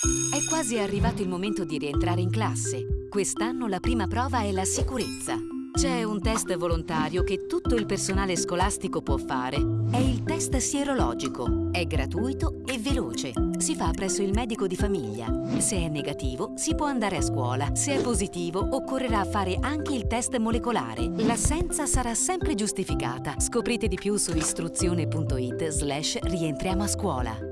È quasi arrivato il momento di rientrare in classe. Quest'anno la prima prova è la sicurezza. C'è un test volontario che tutto il personale scolastico può fare. È il test sierologico. È gratuito e veloce. Si fa presso il medico di famiglia. Se è negativo, si può andare a scuola. Se è positivo, occorrerà fare anche il test molecolare. L'assenza sarà sempre giustificata. Scoprite di più su istruzione.it slash rientriamo a scuola.